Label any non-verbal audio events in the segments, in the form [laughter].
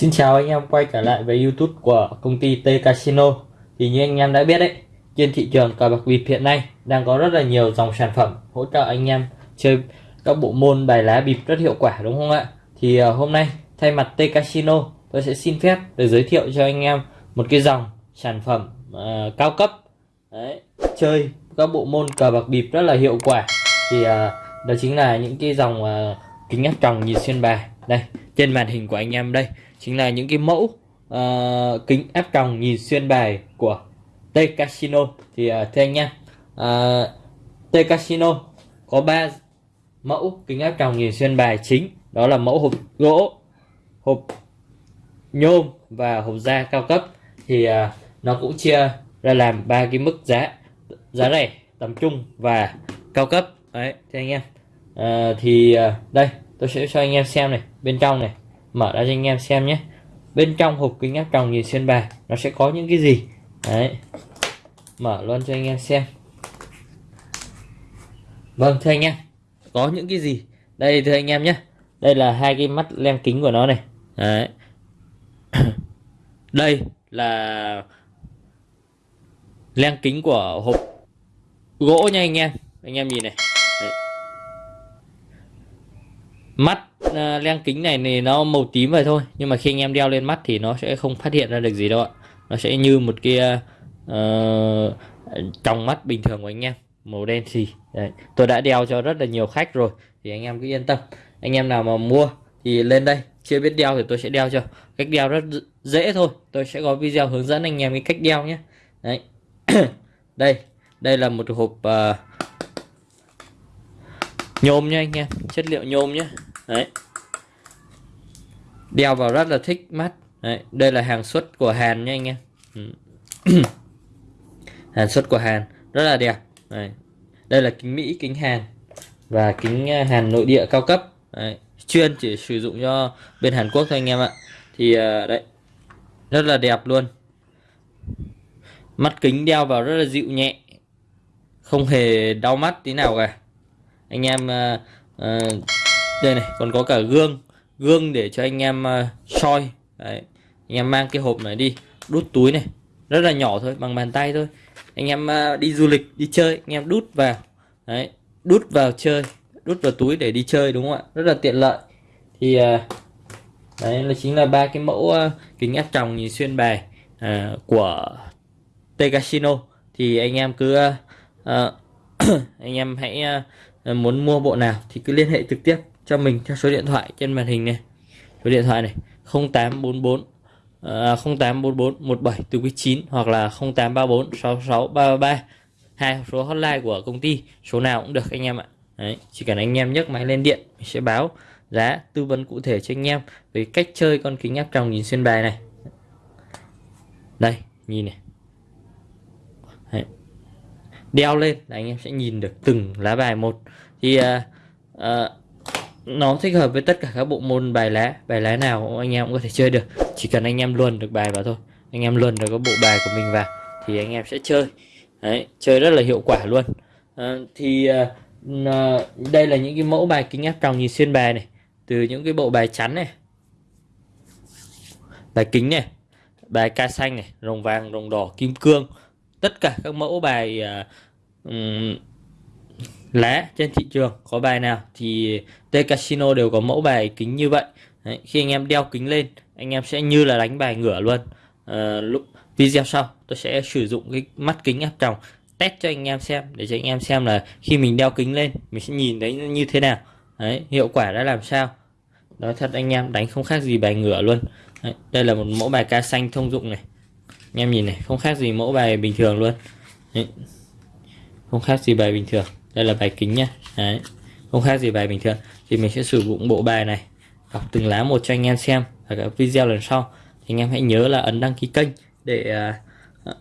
Xin chào anh em quay trở lại với YouTube của công ty T Casino. Thì như anh em đã biết đấy, trên thị trường cờ bạc bịp hiện nay đang có rất là nhiều dòng sản phẩm hỗ trợ anh em chơi các bộ môn bài lá bịp rất hiệu quả đúng không ạ? Thì ờ, hôm nay thay mặt T Casino tôi sẽ xin phép được giới thiệu cho anh em một cái dòng sản phẩm uh, cao cấp đấy, chơi các bộ môn cờ bạc bịp rất là hiệu quả. Thì uh, đó chính là những cái dòng uh, kính áp tròng nhìn xuyên bài. Đây, trên màn hình của anh em đây chính là những cái mẫu uh, kính áp tròng nhìn xuyên bài của T Casino thì uh, thưa anh em uh, T Casino có 3 mẫu kính áp tròng nhìn xuyên bài chính. Đó là mẫu hộp gỗ hộp nhôm và hộp da cao cấp. Thì à, nó cũng chia ra làm ba cái mức giá giá rẻ tầm trung và cao cấp. Đấy thưa anh em. À, thì à, đây tôi sẽ cho anh em xem này bên trong này. Mở ra cho anh em xem nhé. Bên trong hộp kính áp tròng nhìn xuyên bài nó sẽ có những cái gì? Đấy mở luôn cho anh em xem. Vâng thưa anh em có những cái gì? Đây thưa anh em nhé. Đây là hai cái mắt lem kính của nó này. Đấy. [clears throat] Đây là len kính của hộp gỗ nha anh em. Anh em nhìn này. Đấy. mắt à, uh, len kính này thì nó màu tím vậy thôi. Nhưng mà khi anh em đeo lên mắt thì nó sẽ không phát hiện ra được gì đâu ạ. Nó sẽ như một cái à, ờ, uh, trong mắt bình thường của anh em màu đen xì. Đấy. tôi đã đeo cho rất là nhiều khách rồi thì anh em cứ yên tâm. Anh em nào mà mua thì lên đây chưa biết đeo thì tôi sẽ đeo cho. Cách đeo rất dễ thôi tôi sẽ có video hướng dẫn anh em cái cách đeo nhé. Đấy. [coughs] Đây đây là một hộp uh, nhôm nha anh em chất liệu nhôm nhé. Đấy. Đeo vào rất là thích mắt. Đấy. đây là hàng xuất của Hàn nha anh em. Ừ. [coughs] hàng xuất của Hàn rất là đẹp. Đây, đây là kính Mỹ kính Hàn và kính à, Hàn nội địa cao cấp. Đấy. chuyên chỉ sử dụng cho bên Hàn Quốc thôi anh em ạ. Thì à, đấy. Rất là đẹp luôn. Mắt kính đeo vào rất là dịu nhẹ. Không hề đau mắt tí nào cả. Anh em uh, đây này còn có cả gương. Gương để cho anh em uh, soi. Đấy. anh em mang cái hộp này đi. Đút túi này. Rất là nhỏ thôi bằng bàn tay thôi anh em à, đi du lịch đi chơi anh em đút vào. Đấy. đút vào chơi đút vào túi để đi chơi đúng không ạ? Rất là tiện lợi. Thì à, đấy là chính là ba cái mẫu à, kính áp tròng nhìn xuyên bài à, của T Casino thì anh em cứ à, [clears throat] anh em hãy à, muốn mua bộ nào thì cứ liên hệ trực tiếp cho mình theo số điện thoại trên màn hình này. Số điện thoại này 0844 Ờ, 084417 từ quý 9 hoặc là 0834 66 333 hai số hotline của công ty số nào cũng được anh em ạ. Đấy, chỉ cần anh em nhấc máy lên điện mình sẽ báo giá tư vấn cụ thể cho anh em về cách chơi con kính áp tròng nhìn xuyên bài này. Đây nhìn này. Đấy. đeo lên là anh em sẽ nhìn được từng lá bài một. Thì uh, uh, nó thích hợp với tất cả các bộ môn bài lá bài lá nào anh em cũng có thể chơi được. Chỉ cần anh em luồn được bài vào thôi. Anh em luồn được cái bộ bài của mình vào thì anh em sẽ chơi. Đấy, chơi rất là hiệu quả luôn. À, thì à, đây là những cái mẫu bài kính áp tròng nhìn xuyên bài này. Từ những cái bộ bài chắn này bài kính này bài ca xanh này rồng vàng rồng đỏ kim cương. Tất cả các mẫu bài à, um, lá trên thị trường có bài nào thì T Casino đều có mẫu bài kính như vậy. Đấy, khi anh em đeo kính lên anh em sẽ như là đánh bài ngửa luôn. À, lúc video sau tôi sẽ sử dụng cái mắt kính áp tròng test cho anh em xem để cho anh em xem là khi mình đeo kính lên mình sẽ nhìn thấy như thế nào. Đấy, hiệu quả đã làm sao. Nói thật anh em đánh không khác gì bài ngửa luôn. Đấy, đây là một mẫu bài ca xanh thông dụng này. Anh em nhìn này không khác gì mẫu bài bình thường luôn. Đấy, không khác gì bài bình thường đây là bài kính nhá. Đấy. không khác gì bài bình thường. Thì mình sẽ sử dụng bộ bài này đọc từng lá một cho anh em xem. Ở các video lần sau thì anh em hãy nhớ là ấn đăng ký kênh để uh,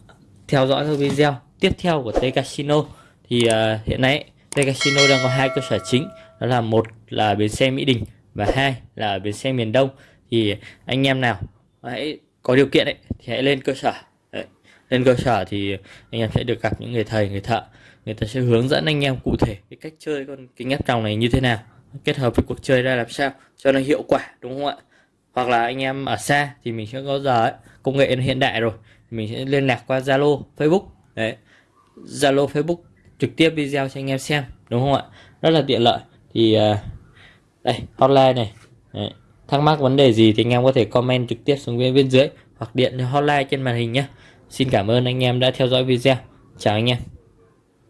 theo dõi các video tiếp theo của T Casino. Thì uh, hiện nay T Casino đang có hai cơ sở chính. Đó là một là bến xe Mỹ Đình và hai là bến xe miền Đông. Thì anh em nào hãy có điều kiện ấy thì hãy lên cơ sở lên cơ sở thì anh em sẽ được gặp những người thầy người thợ. Người ta sẽ hướng dẫn anh em cụ thể cái cách chơi con kính áp tròng này như thế nào kết hợp với cuộc chơi ra làm sao cho nó hiệu quả đúng không ạ? Hoặc là anh em ở xa thì mình sẽ có giờ ấy, công nghệ nó hiện đại rồi mình sẽ liên lạc qua Zalo Facebook. Đấy Zalo Facebook trực tiếp video cho anh em xem đúng không ạ? Rất là tiện lợi. Thì à, đây hotline này. Đấy. thắc mắc vấn đề gì thì anh em có thể comment trực tiếp xuống bên bên dưới hoặc điện hotline trên màn hình nhé xin cảm ơn anh em đã theo dõi video. Chào anh em.